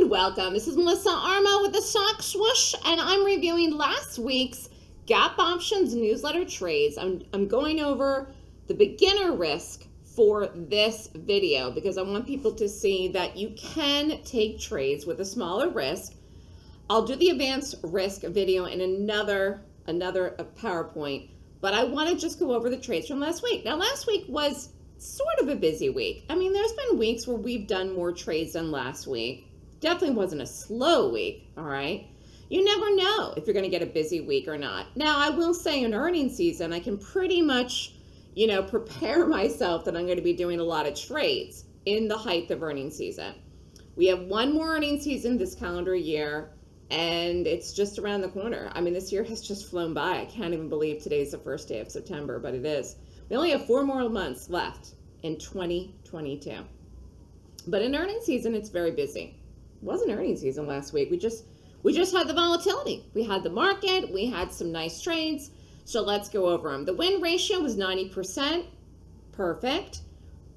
and welcome. This is Melissa Armo with the Stock Swoosh, and I'm reviewing last week's Gap Options newsletter trades. I'm, I'm going over the beginner risk for this video because I want people to see that you can take trades with a smaller risk. I'll do the advanced risk video in another another uh, PowerPoint, but I want to just go over the trades from last week. Now, last week was sort of a busy week. I mean, there's been weeks where we've done more trades than last week. Definitely wasn't a slow week, all right? You never know if you're going to get a busy week or not. Now, I will say in earnings season, I can pretty much, you know, prepare myself that I'm going to be doing a lot of trades in the height of earnings season. We have one more earnings season this calendar year, and it's just around the corner. I mean, this year has just flown by. I can't even believe today's the first day of September, but it is. We only have four more months left in 2022. But in earnings season, it's very busy. Wasn't earnings season last week. We just we just had the volatility. We had the market. We had some nice trades. So let's go over them. The win ratio was 90%. Perfect.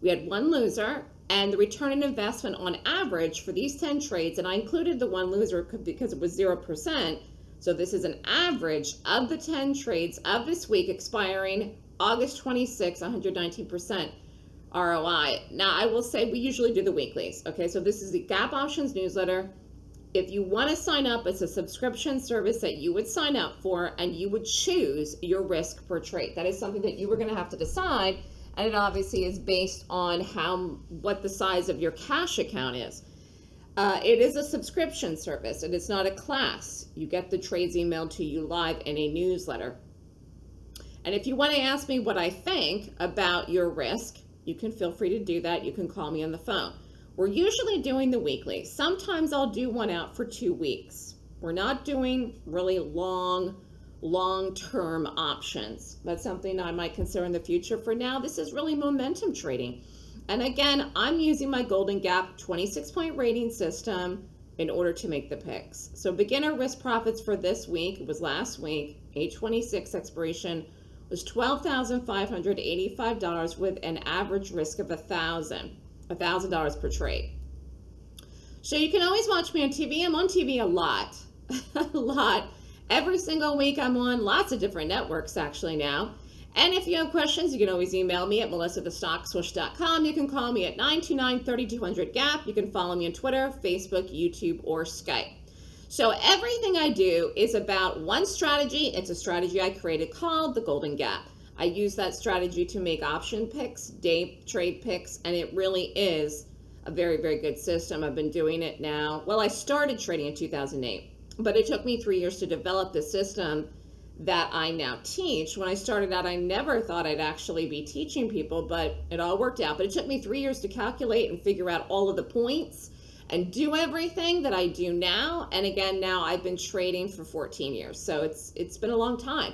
We had one loser. And the return on investment on average for these 10 trades, and I included the one loser because it was 0%. So this is an average of the 10 trades of this week expiring August 26, 119% ROI. Now, I will say we usually do the weeklies. Okay, so this is the Gap Options newsletter. If you want to sign up, it's a subscription service that you would sign up for and you would choose your risk per trade. That is something that you were going to have to decide. And it obviously is based on how what the size of your cash account is. Uh, it is a subscription service and it's not a class. You get the trades emailed to you live in a newsletter. And if you want to ask me what I think about your risk, you can feel free to do that. You can call me on the phone. We're usually doing the weekly. Sometimes I'll do one out for two weeks. We're not doing really long, long-term options. That's something I might consider in the future. For now, this is really momentum trading. And again, I'm using my Golden Gap 26-point rating system in order to make the picks. So beginner risk profits for this week, it was last week, 826 expiration was $12,585 with an average risk of $1,000, $1,000 per trade. So you can always watch me on TV. I'm on TV a lot, a lot. Every single week I'm on lots of different networks actually now. And if you have questions, you can always email me at melissathestockswoosh.com. You can call me at 929-3200-GAP. You can follow me on Twitter, Facebook, YouTube, or Skype. So everything I do is about one strategy. It's a strategy I created called the Golden Gap. I use that strategy to make option picks, day trade picks, and it really is a very, very good system. I've been doing it now. Well, I started trading in 2008, but it took me three years to develop the system that I now teach. When I started out, I never thought I'd actually be teaching people, but it all worked out. But it took me three years to calculate and figure out all of the points and do everything that I do now. And again, now I've been trading for 14 years. So it's it's been a long time.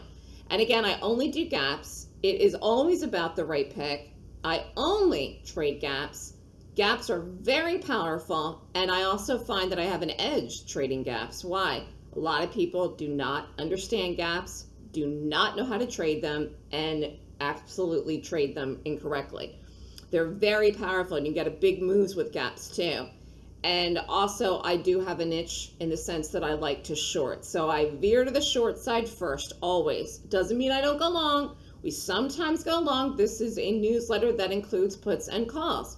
And again, I only do gaps. It is always about the right pick. I only trade gaps. Gaps are very powerful. And I also find that I have an edge trading gaps. Why? A lot of people do not understand gaps, do not know how to trade them, and absolutely trade them incorrectly. They're very powerful and you get a big moves with gaps too. And also I do have a niche in the sense that I like to short. So I veer to the short side first, always. Doesn't mean I don't go long. We sometimes go long. This is a newsletter that includes puts and calls.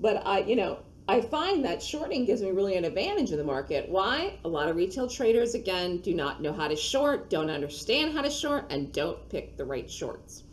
But I, you know, I find that shorting gives me really an advantage in the market. Why? A lot of retail traders, again, do not know how to short, don't understand how to short, and don't pick the right shorts.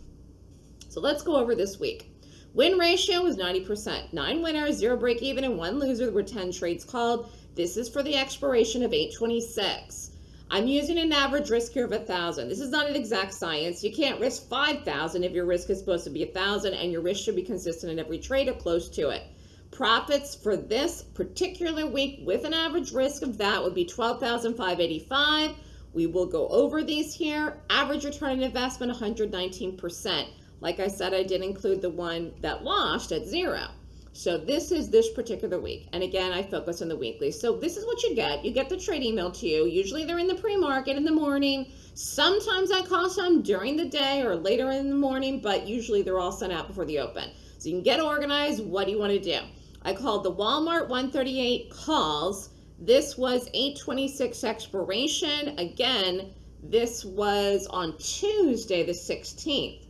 So let's go over this week. Win ratio was 90%. Nine winners, zero break even, and one loser. There were 10 trades called. This is for the expiration of 826. I'm using an average risk here of 1,000. This is not an exact science. You can't risk 5,000 if your risk is supposed to be 1,000 and your risk should be consistent in every trade or close to it. Profits for this particular week with an average risk of that would be 12,585. We will go over these here. Average return on investment, 119%. Like I said, I did include the one that lost at zero. So this is this particular week. And again, I focus on the weekly. So this is what you get. You get the trade email to you. Usually they're in the pre-market in the morning. Sometimes I call some during the day or later in the morning, but usually they're all sent out before the open. So you can get organized. What do you want to do? I called the Walmart 138 calls This was 826 expiration. Again, this was on Tuesday, the 16th.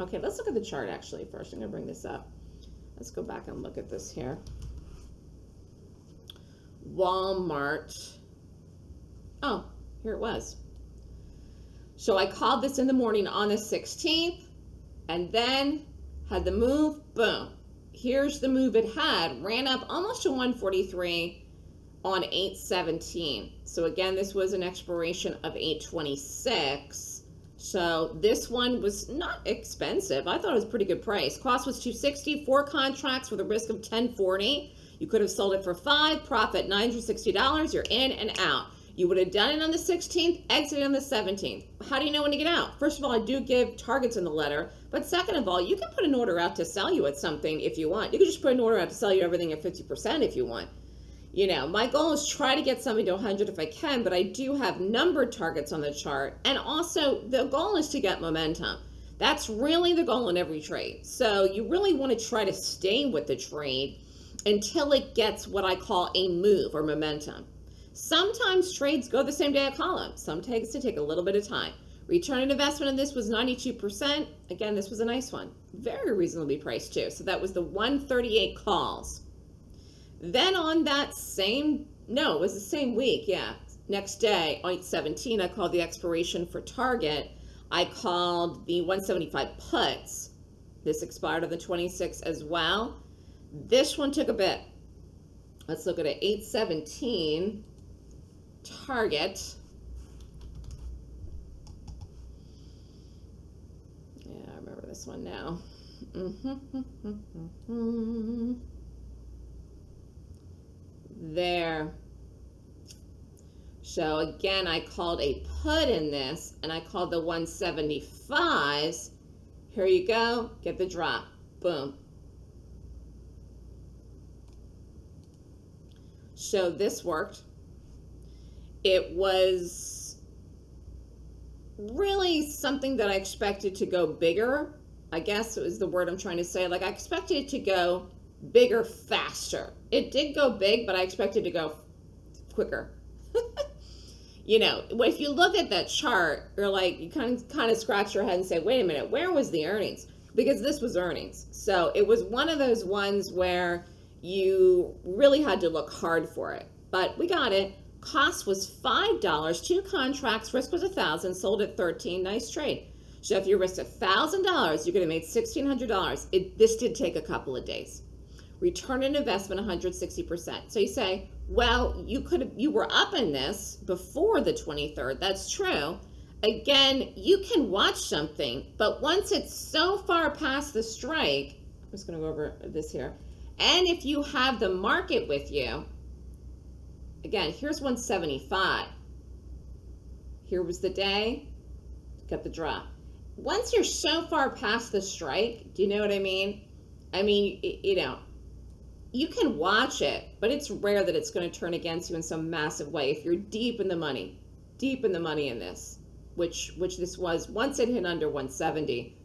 Okay, let's look at the chart actually first. I'm going to bring this up. Let's go back and look at this here. Walmart. Oh, here it was. So I called this in the morning on the 16th and then had the move, boom. Here's the move it had, ran up almost to 143 on 817. So again, this was an expiration of 826. So this one was not expensive. I thought it was pretty good price. Cost was 260, four contracts with a risk of 1040. You could have sold it for five, profit $960. You're in and out. You would have done it on the 16th, exited on the 17th. How do you know when to get out? First of all, I do give targets in the letter. But second of all, you can put an order out to sell you at something if you want. You can just put an order out to sell you everything at 50% if you want. You know, my goal is try to get something to 100 if I can, but I do have numbered targets on the chart. And also, the goal is to get momentum. That's really the goal in every trade. So you really want to try to stay with the trade until it gets what I call a move or momentum. Sometimes trades go the same day I call them. Some takes to take a little bit of time. Return on investment on this was 92%. Again, this was a nice one. Very reasonably priced too. So that was the 138 calls. Then on that same, no, it was the same week, yeah. Next day, 817, I called the expiration for Target. I called the 175 puts. This expired on the 26th as well. This one took a bit. Let's look at it. 817 target. Yeah, I remember this one now. Mm-hmm, mm-hmm, mm-hmm. There. So again, I called a put in this and I called the 175s. Here you go, get the drop, boom. So this worked it was really something that I expected to go bigger. I guess it was the word I'm trying to say. Like I expected it to go bigger faster. It did go big, but I expected to go quicker. you know, if you look at that chart, you're like you kind of kind of scratch your head and say, "Wait a minute, where was the earnings?" Because this was earnings. So, it was one of those ones where you really had to look hard for it. But we got it. Cost was $5. Two contracts, risk was 1000 sold at 13 Nice trade. So if you risked $1,000, you could have made $1,600. It, this did take a couple of days. Return on investment 160%. So you say, well, you could you were up in this before the 23rd. That's true. Again, you can watch something, but once it's so far past the strike, I'm just going to go over this here. And if you have the market with you, Again, here's 175. Here was the day, got the drop. Once you're so far past the strike, do you know what I mean? I mean, you know, you can watch it, but it's rare that it's going to turn against you in some massive way. If you're deep in the money, deep in the money in this, which which this was, once it hit under 170,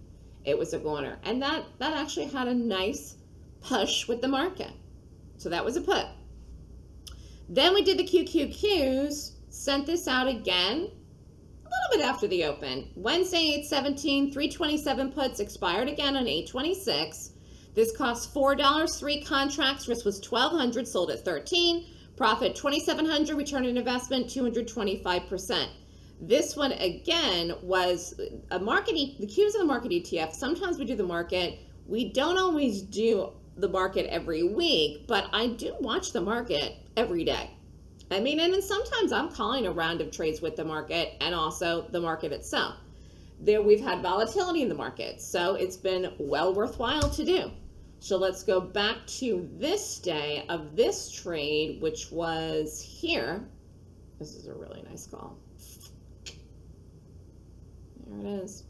it was a goner, and that that actually had a nice push with the market. So that was a put. Then we did the QQQs, sent this out again a little bit after the open. Wednesday, 817, 327 puts expired again on 826. This cost $4, three contracts, risk was 1200 sold at 13 profit 2700 return on investment 225%. This one again was a market, the Qs of the market ETF. Sometimes we do the market. We don't always do the market every week, but I do watch the market every day. I mean, and then sometimes I'm calling a round of trades with the market and also the market itself. There we've had volatility in the market, so it's been well worthwhile to do. So let's go back to this day of this trade, which was here. This is a really nice call. There it is.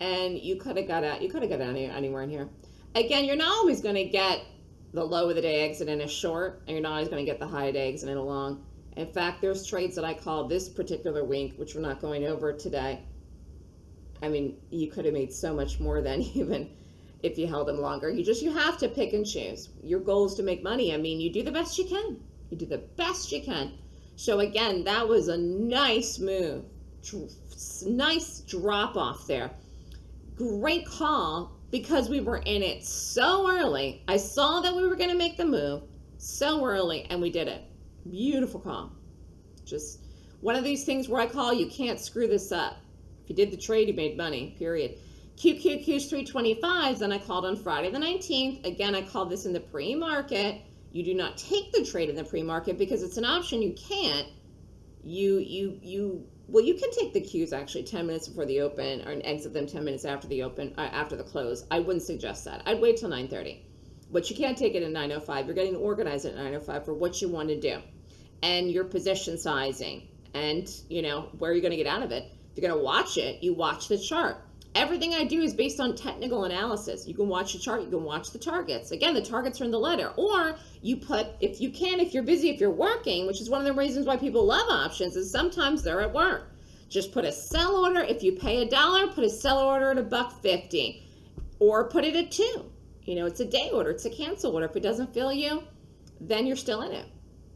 and you could have got out you could have got out anywhere in here again you're not always going to get the low of the day exit in a short and you're not always going to get the high of the day exit in a long in fact there's trades that i call this particular week which we're not going over today i mean you could have made so much more than even if you held them longer. You just you have to pick and choose. Your goal is to make money. I mean, you do the best you can. You do the best you can. So again, that was a nice move. Nice drop off there. Great call because we were in it so early. I saw that we were going to make the move so early and we did it. Beautiful call. Just one of these things where I call you can't screw this up. If you did the trade, you made money, period. QQQ's 325s, then I called on Friday the 19th. Again, I called this in the pre-market. You do not take the trade in the pre-market because it's an option you can't. You, you, you, well, you can take the Qs actually 10 minutes before the open or exit them 10 minutes after the open, uh, after the close. I wouldn't suggest that. I'd wait till 930. But you can't take it at 905. You're getting organized at 905 for what you want to do and your position sizing and, you know, where you're going to get out of it. If you're going to watch it, you watch the chart everything I do is based on technical analysis. You can watch the chart, you can watch the targets. Again, the targets are in the letter. Or you put, if you can, if you're busy, if you're working, which is one of the reasons why people love options, is sometimes they're at work. Just put a sell order. If you pay a dollar, put a sell order at a buck fifty. Or put it at two. You know, it's a day order, it's a cancel order. If it doesn't fill you, then you're still in it.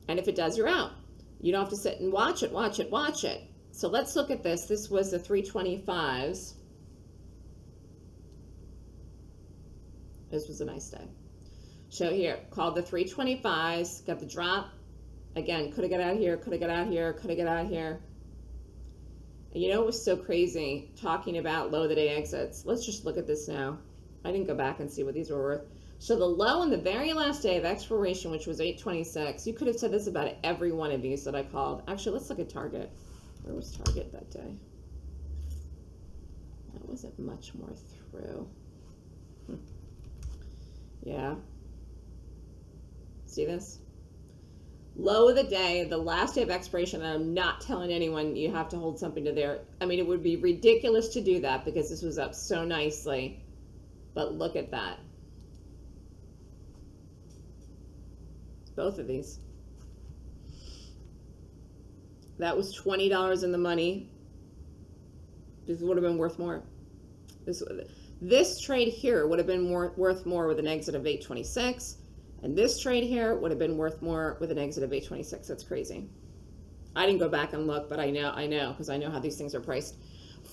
And if it does, you're out. You don't have to sit and watch it, watch it, watch it. So let's look at this. This was the 325s. This was a nice day. So here, called the 325s, got the drop. Again, could have got out here, could have got out here, could have got out here. And you know it was so crazy talking about low the day exits? Let's just look at this now. I didn't go back and see what these were worth. So the low on the very last day of expiration, which was 826, you could have said this about every one of these that I called. Actually, let's look at Target. Where was Target that day? That wasn't much more through. Hmm. Yeah. See this? Low of the day, the last day of expiration, and I'm not telling anyone you have to hold something to there. I mean, it would be ridiculous to do that because this was up so nicely. But look at that. Both of these. That was $20 in the money. This would have been worth more. This this trade here would have been more, worth more with an exit of 826. And this trade here would have been worth more with an exit of 826. That's crazy. I didn't go back and look, but I know, I know, because I know how these things are priced.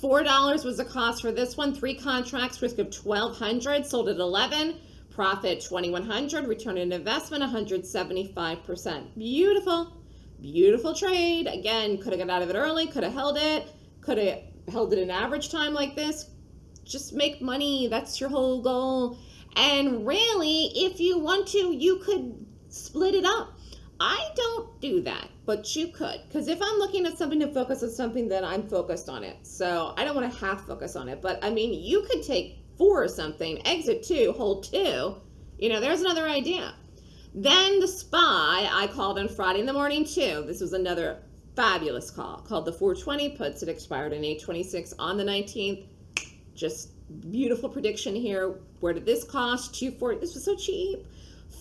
$4 was the cost for this one. Three contracts, risk of 1200 sold at 11 profit 2100 return on investment 175%. Beautiful, beautiful trade. Again, could have got out of it early, could have held it, could have held it an average time like this, just make money. That's your whole goal. And really, if you want to, you could split it up. I don't do that, but you could. Because if I'm looking at something to focus on something, then I'm focused on it. So I don't want to half focus on it. But I mean, you could take four or something, exit two, hold two. You know, there's another idea. Then the SPY, I called on Friday in the morning too. This was another fabulous call called the 420 puts. It expired in 826 on the 19th just beautiful prediction here. Where did this cost? 240. This was so cheap.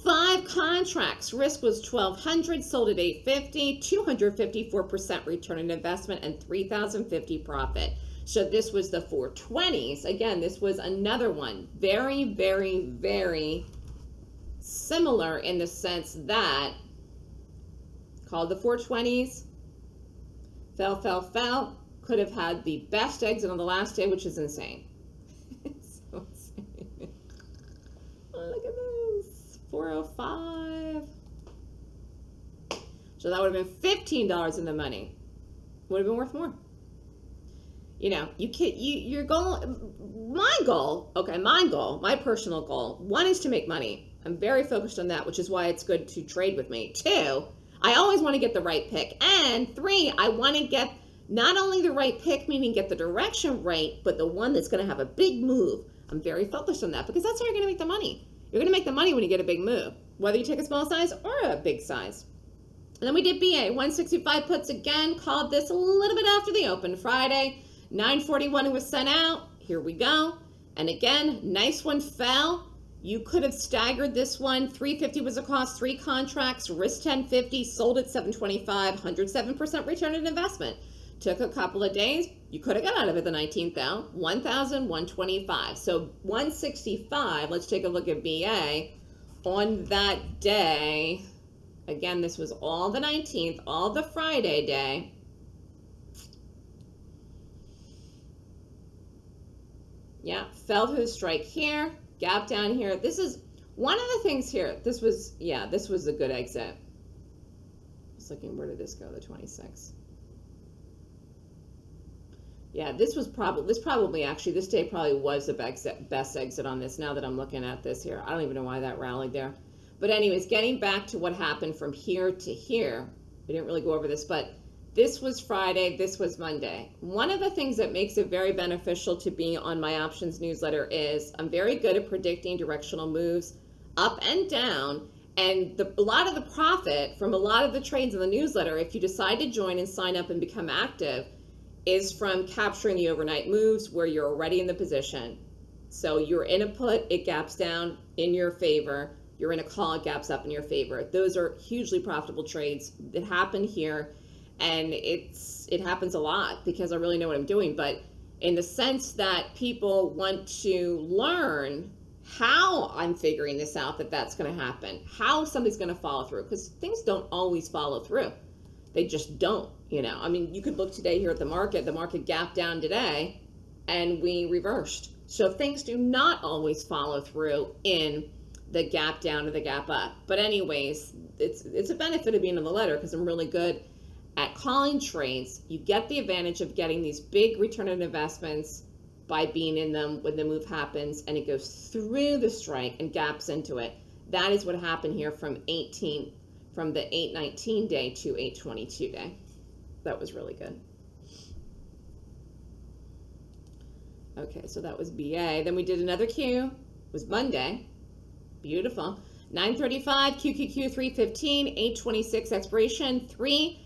Five contracts. Risk was 1200 sold at 850 254% return on investment, and 3050 profit. So this was the 420s. Again, this was another one. Very, very, very similar in the sense that called the 420s. Fell, fell, fell. Could have had the best exit on the last day, which is insane. Oh, look at this. 405. So that would have been $15 in the money. Would have been worth more. You know, you can you your goal my goal, okay, my goal, my personal goal, one is to make money. I'm very focused on that, which is why it's good to trade with me. Two, I always want to get the right pick. And three, I want to get not only the right pick, meaning get the direction right, but the one that's going to have a big move. I'm very focused on that because that's how you're going to make the money. You're going to make the money when you get a big move, whether you take a small size or a big size. And then we did BA 165 puts again, called this a little bit after the open Friday. 941 was sent out. Here we go. And again, nice one fell. You could have staggered this one. 350 was a cost, three contracts, risk 1050, sold at 725, 107% return on investment. Took a couple of days, You could have got out of it the 19th though, 1,125. So 165, let's take a look at BA. On that day, again, this was all the 19th, all the Friday day. Yeah, fell through the strike here, gap down here. This is one of the things here. This was, yeah, this was a good exit. Just looking, where did this go? The 26th. Yeah, this was probably this probably actually this day probably was the best exit on this. Now that I'm looking at this here, I don't even know why that rallied there. But anyways, getting back to what happened from here to here, we didn't really go over this, but this was Friday, this was Monday. One of the things that makes it very beneficial to be on my options newsletter is I'm very good at predicting directional moves up and down. And the, a lot of the profit from a lot of the trades in the newsletter, if you decide to join and sign up and become active, is from capturing the overnight moves where you're already in the position. So you're in a put, it gaps down in your favor. You're in a call, it gaps up in your favor. Those are hugely profitable trades that happen here. And it's it happens a lot because I really know what I'm doing. But in the sense that people want to learn how I'm figuring this out that that's going to happen, how somebody's going to follow through, because things don't always follow through. They just don't. You know, I mean, you could look today here at the market. The market gapped down today, and we reversed. So things do not always follow through in the gap down or the gap up. But anyways, it's it's a benefit of being in the letter because I'm really good at calling trades. You get the advantage of getting these big return on investments by being in them when the move happens and it goes through the strike and gaps into it. That is what happened here from 18 from the 819 day to 822 day that was really good. Okay, so that was BA. Then we did another Q. It was Monday. Beautiful. 935, QQQ 315, 826 expiration, $3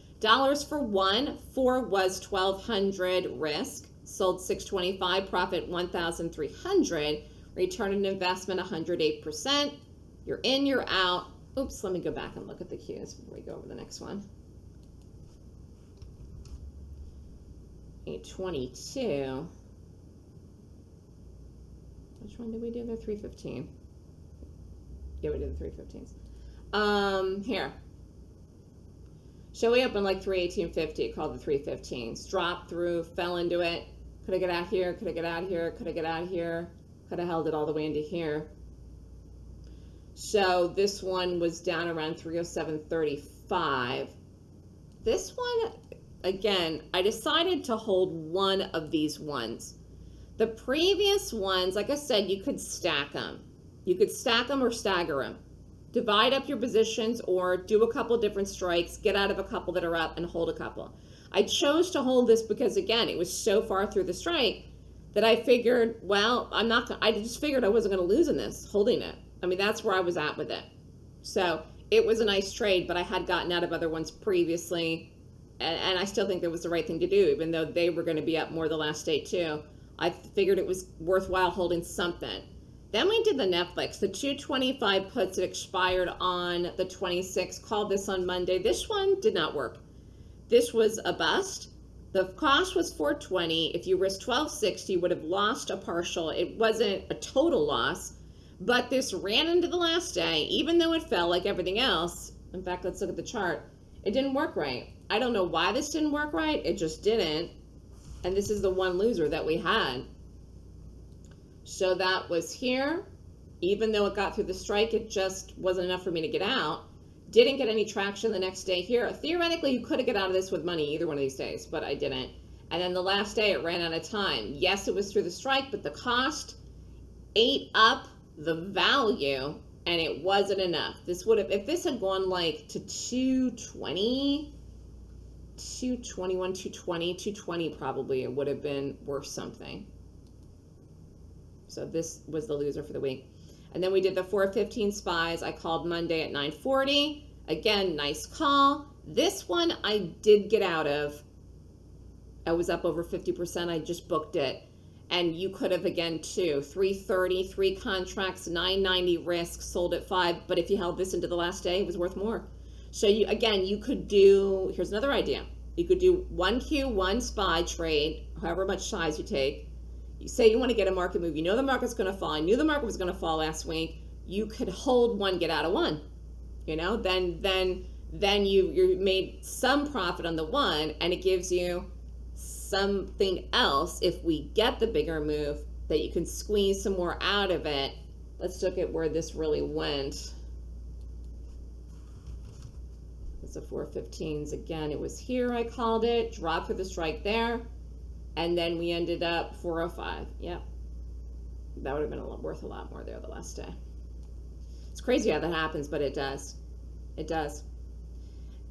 for one. Four was 1200 risk. Sold 625, profit 1300 Return on investment 108%. You're in, you're out. Oops, let me go back and look at the Qs before we go over the next one. 822. Which one did we do? The 315. Yeah, we did the 315s. Um, here. Showing up in like 318.50 called the 315s. Dropped through, fell into it. Could I get out here? Could I get out here? Could I get out here? Could have held it all the way into here. So this one was down around 307.35. This one again, I decided to hold one of these ones. The previous ones, like I said, you could stack them. You could stack them or stagger them. Divide up your positions or do a couple different strikes, get out of a couple that are up and hold a couple. I chose to hold this because again, it was so far through the strike that I figured, well, I'm not gonna, I just figured I wasn't going to lose in this holding it. I mean, that's where I was at with it. So it was a nice trade, but I had gotten out of other ones previously and, and I still think that was the right thing to do, even though they were going to be up more the last day too. I figured it was worthwhile holding something. Then we did the Netflix, the 225 puts that expired on the 26th. Called this on Monday. This one did not work. This was a bust. The cost was 420. If you risked 1260, you would have lost a partial. It wasn't a total loss, but this ran into the last day, even though it fell like everything else. In fact, let's look at the chart. It didn't work right. I don't know why this didn't work right. It just didn't. And this is the one loser that we had. So that was here. Even though it got through the strike, it just wasn't enough for me to get out. Didn't get any traction the next day here. Theoretically, you could have get out of this with money either one of these days, but I didn't. And then the last day, it ran out of time. Yes, it was through the strike, but the cost ate up the value and it wasn't enough. This would have, if this had gone like to 220, 221, 220, 220 probably it would have been worth something. So this was the loser for the week. And then we did the 415 spies. I called Monday at 940. Again, nice call. This one I did get out of. I was up over 50%. I just booked it. And you could have again too. 330, three contracts, 990 risk, sold at five. But if you held this into the last day, it was worth more. So you again, you could do, here's another idea. You could do one Q, one SPY trade, however much size you take. You say you want to get a market move. You know the market's going to fall. I knew the market was going to fall last week. You could hold one, get out of one. You know, then then then you you made some profit on the one, and it gives you something else if we get the bigger move that you can squeeze some more out of it. Let's look at where this really went. It's a 415s again. It was here I called it, Drop for the strike there, and then we ended up 405. Yep. That would have been a lot, worth a lot more there the last day. It's crazy how that happens, but it does. It does.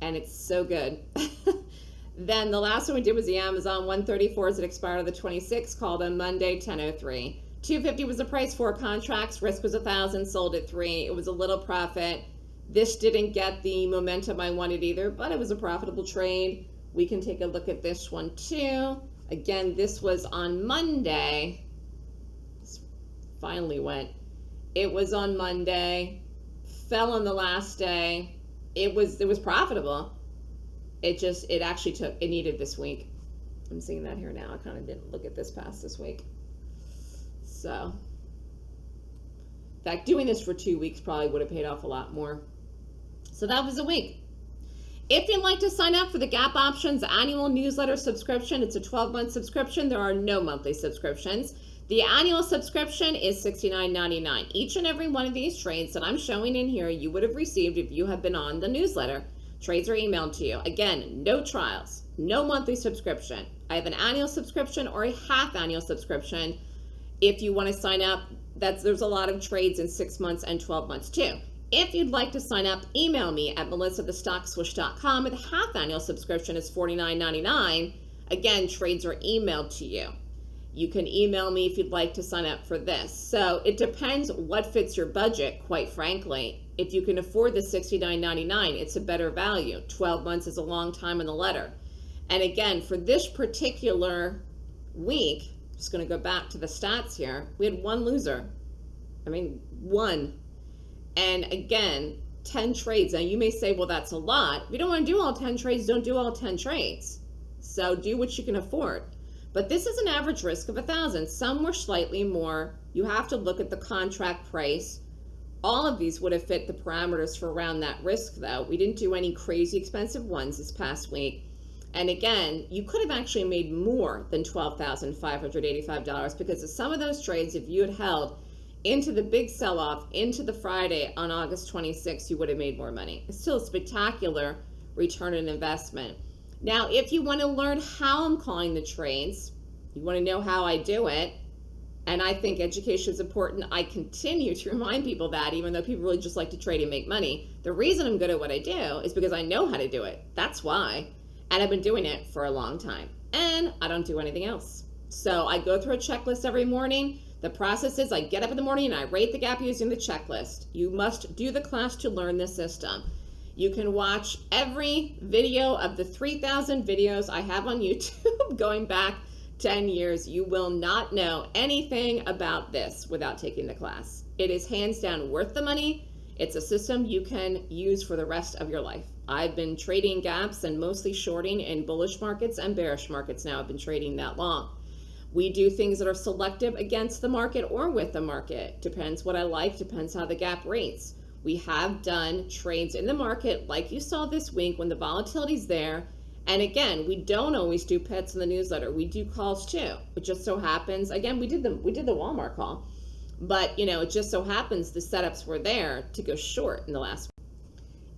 And it's so good. then the last one we did was the Amazon 134s it expired on the 26th, called on Monday 1003. 250 was the price for contracts. Risk was a thousand, sold at three. It was a little profit. This didn't get the momentum I wanted either, but it was a profitable trade. We can take a look at this one too. Again, this was on Monday. This finally went. It was on Monday. Fell on the last day. It was it was profitable. It just it actually took it needed this week. I'm seeing that here now. I kind of didn't look at this past this week. So, in fact, doing this for two weeks probably would have paid off a lot more. So that was a week. If you'd like to sign up for the Gap Options annual newsletter subscription, it's a 12 month subscription. There are no monthly subscriptions. The annual subscription is $69.99. Each and every one of these trades that I'm showing in here, you would have received if you have been on the newsletter. Trades are emailed to you. Again, no trials, no monthly subscription. I have an annual subscription or a half annual subscription. If you want to sign up, that's there's a lot of trades in six months and 12 months too. If you'd like to sign up, email me at melissathestockswoosh.com. The half annual subscription is $49.99. Again, trades are emailed to you. You can email me if you'd like to sign up for this. So it depends what fits your budget, quite frankly. If you can afford the $69.99, it's a better value. 12 months is a long time in the letter. And again, for this particular week, just going to go back to the stats here, we had one loser. I mean, one and again, 10 trades. Now you may say, well, that's a lot. If you don't want to do all 10 trades, don't do all 10 trades. So do what you can afford. But this is an average risk of a thousand. Some were slightly more. You have to look at the contract price. All of these would have fit the parameters for around that risk though. We didn't do any crazy expensive ones this past week. And again, you could have actually made more than $12,585 because of some of those trades, if you had held into the big sell off, into the Friday on August 26th, you would have made more money. It's still a spectacular return on investment. Now, if you want to learn how I'm calling the trades, you want to know how I do it, and I think education is important. I continue to remind people that, even though people really just like to trade and make money. The reason I'm good at what I do is because I know how to do it. That's why. And I've been doing it for a long time. And I don't do anything else. So I go through a checklist every morning. The process is I get up in the morning and I rate the gap using the checklist. You must do the class to learn the system. You can watch every video of the 3,000 videos I have on YouTube going back 10 years. You will not know anything about this without taking the class. It is hands down worth the money. It's a system you can use for the rest of your life. I've been trading gaps and mostly shorting in bullish markets and bearish markets now. I've been trading that long. We do things that are selective against the market or with the market. Depends what I like, depends how the gap rates. We have done trades in the market like you saw this week when the volatility's there. And again, we don't always do pets in the newsletter. We do calls too. It just so happens, again, we did the we did the Walmart call. But you know, it just so happens the setups were there to go short in the last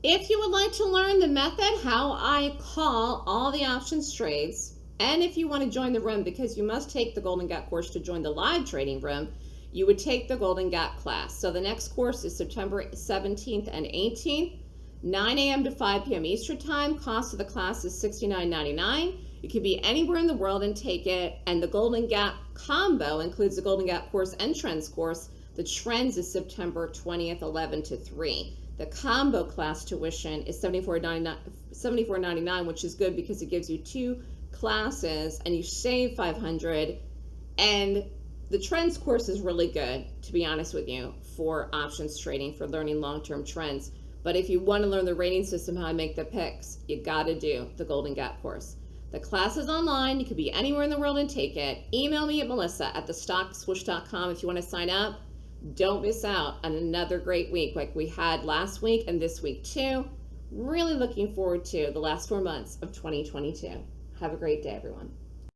if you would like to learn the method how I call all the options trades, and if you want to join the room, because you must take the Golden Gap course to join the live trading room, you would take the Golden Gap class. So the next course is September 17th and 18th, 9 a.m. to 5 p.m. Eastern Time. Cost of the class is $69.99. You can be anywhere in the world and take it. And the Golden Gap combo includes the Golden Gap course and Trends course. The Trends is September 20th, 11 to 3. The combo class tuition is $74.99, $74.99 which is good because it gives you two classes and you save 500 and the trends course is really good to be honest with you for options trading for learning long-term trends But if you want to learn the rating system, how I make the picks, you got to do the Golden Gap course. The class is online. You could be anywhere in the world and take it. Email me at melissa at thestockswoosh.com if you want to sign up. Don't miss out on another great week like we had last week and this week too. Really looking forward to the last four months of 2022. Have a great day, everyone.